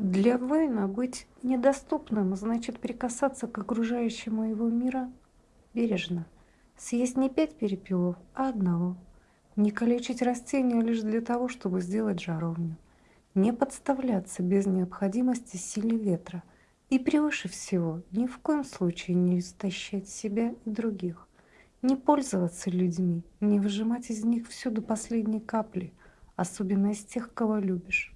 Для воина быть недоступным значит прикасаться к окружающему его мира бережно. Съесть не пять перепелов, а одного. Не калечить растения лишь для того, чтобы сделать жаровню. Не подставляться без необходимости силе ветра. И превыше всего, ни в коем случае не истощать себя и других. Не пользоваться людьми, не выжимать из них всю до последней капли, особенно из тех, кого любишь.